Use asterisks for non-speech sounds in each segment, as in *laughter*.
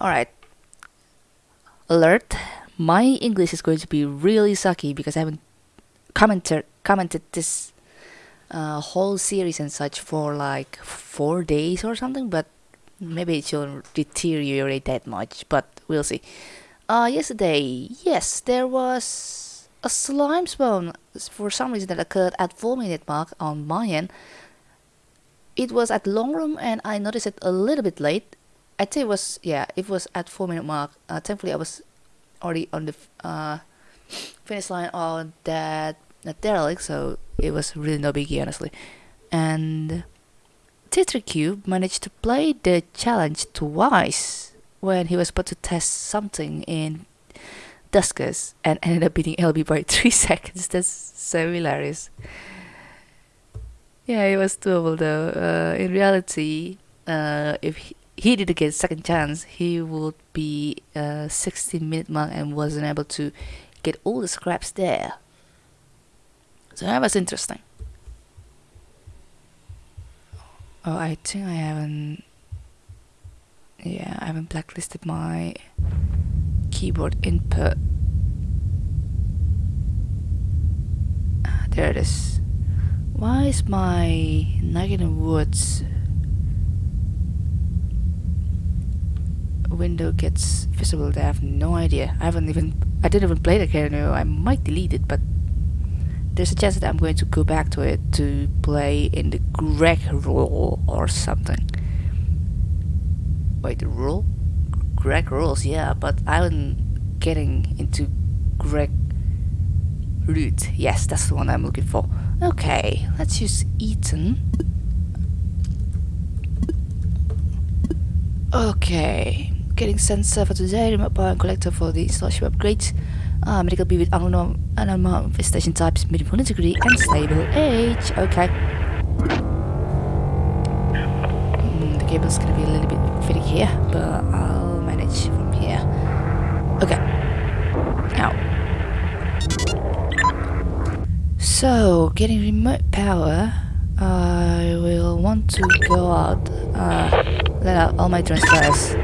Alright. Alert. My English is going to be really sucky because I haven't commented commented this uh, whole series and such for like four days or something, but maybe it shouldn't deteriorate that much, but we'll see. Uh, yesterday, yes, there was a slime spawn for some reason that occurred at 4 minute mark on my end. It was at long room and I noticed it a little bit late. I'd say it was, yeah, it was at 4 minute mark. Uh, thankfully I was already on the uh, finish line on that, derelict, so it was really no biggie honestly. And Tetracube managed to play the challenge twice when he was about to test something in Duskers and ended up beating LB by *laughs* 3 seconds. That's so hilarious. Yeah, it was doable though. Uh, in reality, uh, if he, he didn't get a second chance, he would be uh, 16 minute mark and wasn't able to get all the scraps there. So that was interesting. Oh, I think I haven't. Yeah, I haven't blacklisted my keyboard input. Ah, there it is. Why is my Nugget Woods window gets visible there? I have no idea. I haven't even. I didn't even play the character. I might delete it, but there's a chance that I'm going to go back to it to play in the Greg role or something. Wait, the role? Greg rules, yeah, but I'm getting into Greg root. Yes, that's the one I'm looking for. Okay, let's use Ethan. Okay, getting sent server today, remote power and collector for the installation upgrades. Uh, medical B with unknown animal infestation types, medium degree and stable age. Okay. Mm, the cable's gonna be a little bit fitting here, but I'll manage from here. Okay. Now. So, getting remote power, I will want to go out, uh, let out all my transfers.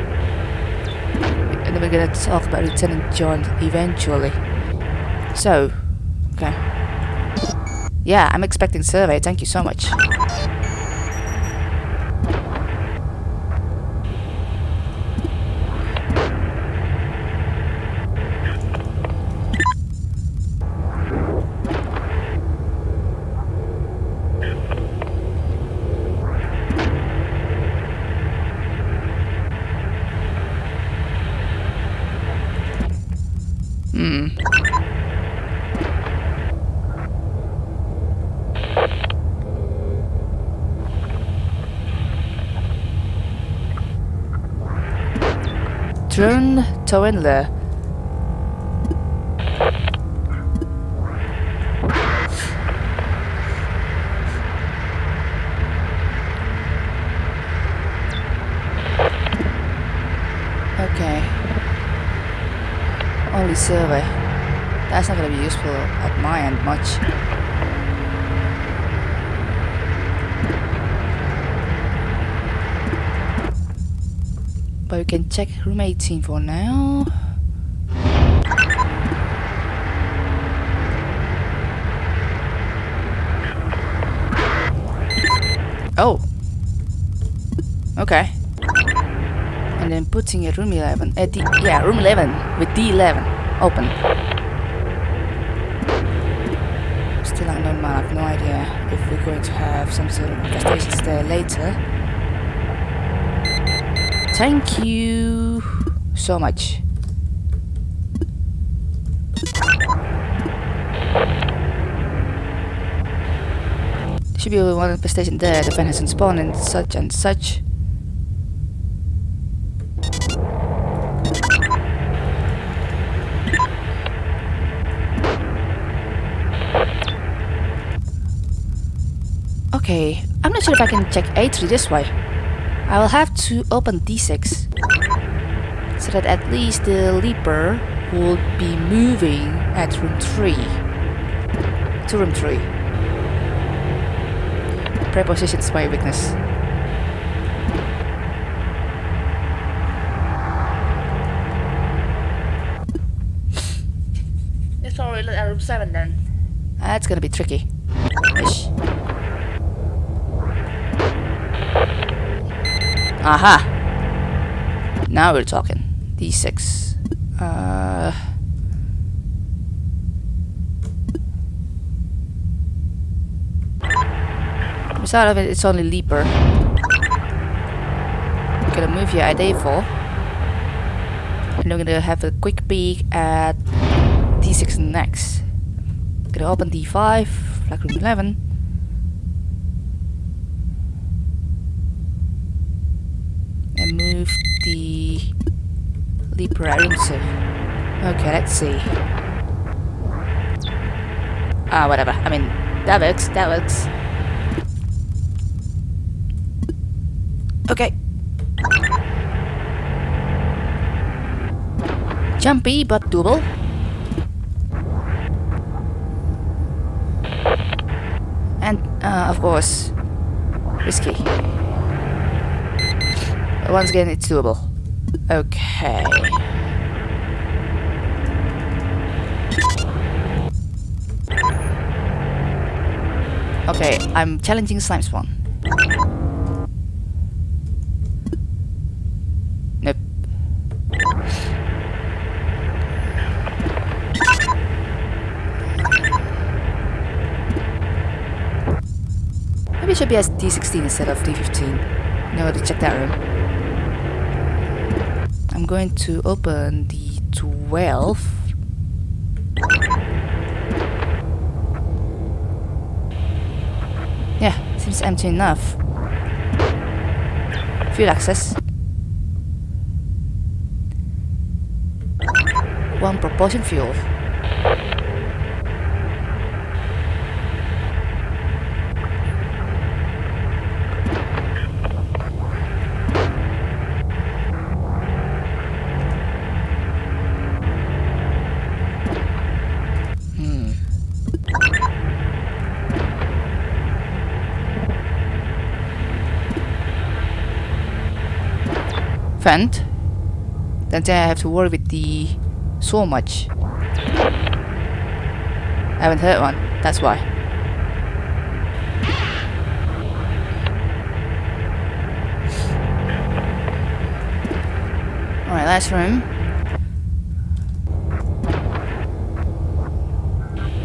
We're gonna talk about Lieutenant John eventually. So, okay. Yeah, I'm expecting survey, thank you so much. Hmm. Drone Towenler. Okay. Survey. That's not gonna be useful at my end much. But we can check room 18 for now. Oh. Okay. And then putting a room 11. Uh, D yeah, room 11 with D11 open. Still unknown man, I have no idea if we're going to have some sort of infestations there later. Thank you so much. Should be one infestation there, the fan hasn't spawned and such and such. Okay, I'm not sure if I can check A3 this way. I will have to open D6. So that at least the leaper will be moving at room 3. To room 3. Preposition's my weakness. It's already at room 7 then. That's gonna be tricky. Ish. Aha! Now we're talking. D6. Uh... Beside of it, it's only Leaper. I'm gonna move you at A4. And I'm gonna have a quick peek at D6 next. Gonna open D5, flag room 11. The Leaper at room 2. Okay, let's see. Ah, whatever. I mean, that works, that works. Okay. Jumpy but doable. And uh, of course, risky. Once again, it's doable. Okay. Okay, I'm challenging Slime Spawn. Nope. Maybe it should be as D16 instead of D15. No, to check that room. I'm going to open the 12. Yeah, seems empty enough. Field access. One propulsion fuel. Vent, then I have to worry with the so much. I haven't hurt one, that's why. Alright, last room.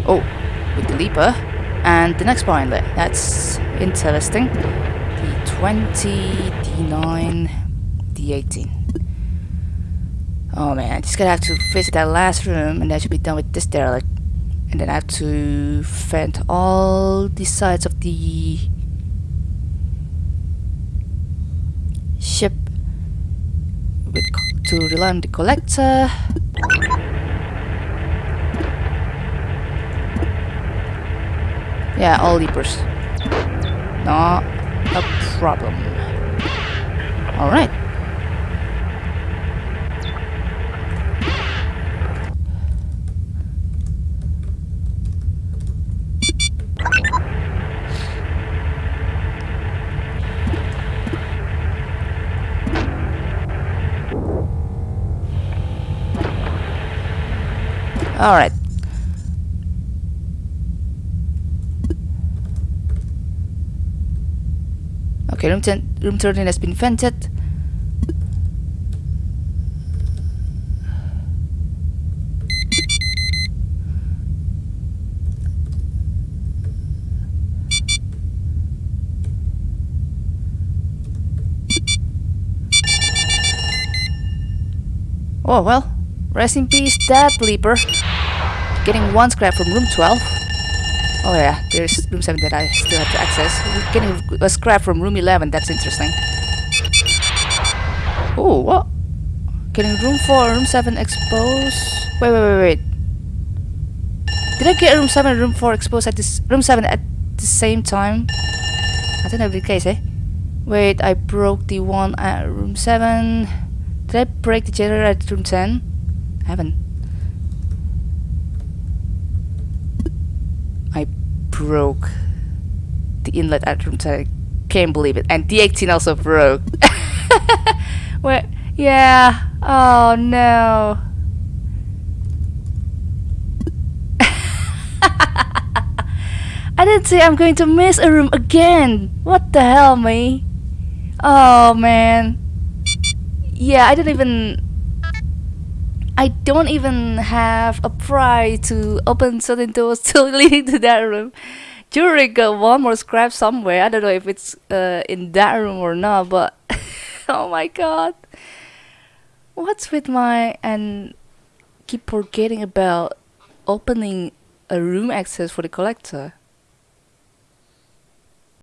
Oh, with the leaper. And the next bar. That's interesting. The 20, D9, D18. Oh man, I just gonna have to visit that last room and I should be done with this derelict. And then I have to vent all the sides of the ship with to rely on the collector. Yeah, all leapers. Not a problem. Alright. Alright. Okay, room, ten, room 13 has been vented. Oh well, rest in peace, that leaper. Getting one scrap from room 12. Oh yeah, there's room 7 that I still have to access. Getting a scrap from room 11, that's interesting. Oh, what? Getting room 4 room 7 exposed. Wait, wait, wait, wait. Did I get room 7 and room 4 exposed at this room 7 at the same time? I don't know the case, eh? Wait, I broke the one at room 7. Did I break the generator at room 10? I haven't. broke the inlet atrium. I can't believe it. And the eighteen also broke. *laughs* what? yeah. Oh no. *laughs* I didn't say I'm going to miss a room again. What the hell, me? Oh man. Yeah, I didn't even I don't even have a prize to open certain doors *laughs* to lead to that room. Jury got one more scrap somewhere. I don't know if it's uh, in that room or not, but *laughs* oh my god. What's with my and keep forgetting about opening a room access for the collector?